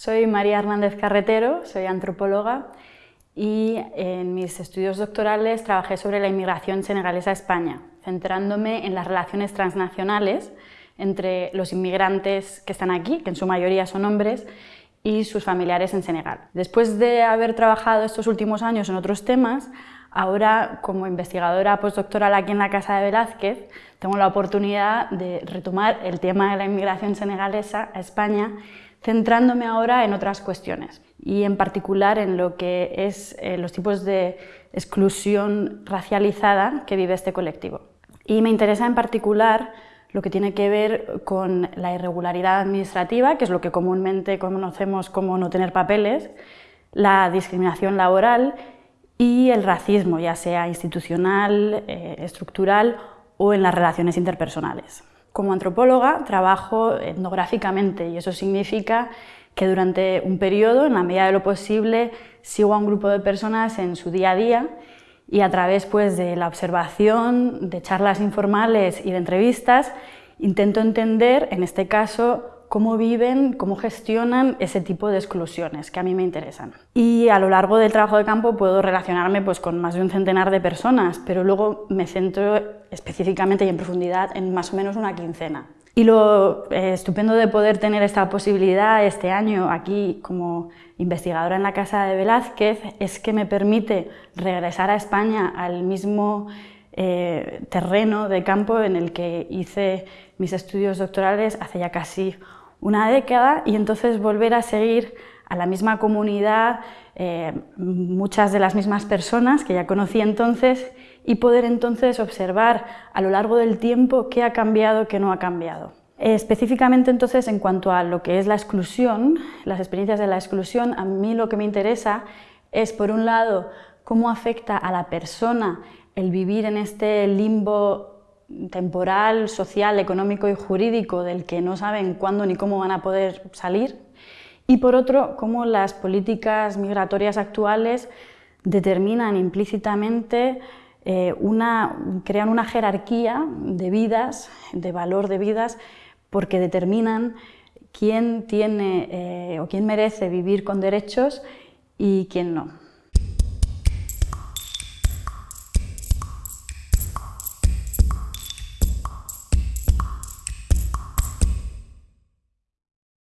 Soy María Hernández Carretero, soy antropóloga y en mis estudios doctorales trabajé sobre la inmigración senegalesa a España, centrándome en las relaciones transnacionales entre los inmigrantes que están aquí, que en su mayoría son hombres, y sus familiares en Senegal. Después de haber trabajado estos últimos años en otros temas, ahora como investigadora postdoctoral aquí en la Casa de Velázquez, tengo la oportunidad de retomar el tema de la inmigración senegalesa a España, centrándome ahora en otras cuestiones y en particular en lo que es eh, los tipos de exclusión racializada que vive este colectivo. Y me interesa en particular lo que tiene que ver con la irregularidad administrativa, que es lo que comúnmente conocemos como no tener papeles, la discriminación laboral y el racismo, ya sea institucional, eh, estructural o en las relaciones interpersonales. Como antropóloga trabajo etnográficamente y eso significa que durante un periodo, en la medida de lo posible, sigo a un grupo de personas en su día a día y a través pues, de la observación, de charlas informales y de entrevistas, intento entender, en este caso, cómo viven, cómo gestionan ese tipo de exclusiones que a mí me interesan. Y a lo largo del trabajo de campo puedo relacionarme pues, con más de un centenar de personas, pero luego me centro específicamente y en profundidad en más o menos una quincena. Y lo eh, estupendo de poder tener esta posibilidad este año aquí como investigadora en la Casa de Velázquez es que me permite regresar a España al mismo eh, terreno de campo en el que hice mis estudios doctorales hace ya casi una década y entonces volver a seguir a la misma comunidad, eh, muchas de las mismas personas que ya conocí entonces y poder entonces observar a lo largo del tiempo qué ha cambiado, qué no ha cambiado. Específicamente entonces en cuanto a lo que es la exclusión, las experiencias de la exclusión, a mí lo que me interesa es por un lado cómo afecta a la persona el vivir en este limbo temporal, social, económico y jurídico del que no saben cuándo ni cómo van a poder salir y por otro cómo las políticas migratorias actuales determinan implícitamente eh, una, crean una jerarquía de vidas, de valor de vidas, porque determinan quién tiene eh, o quién merece vivir con derechos y quién no.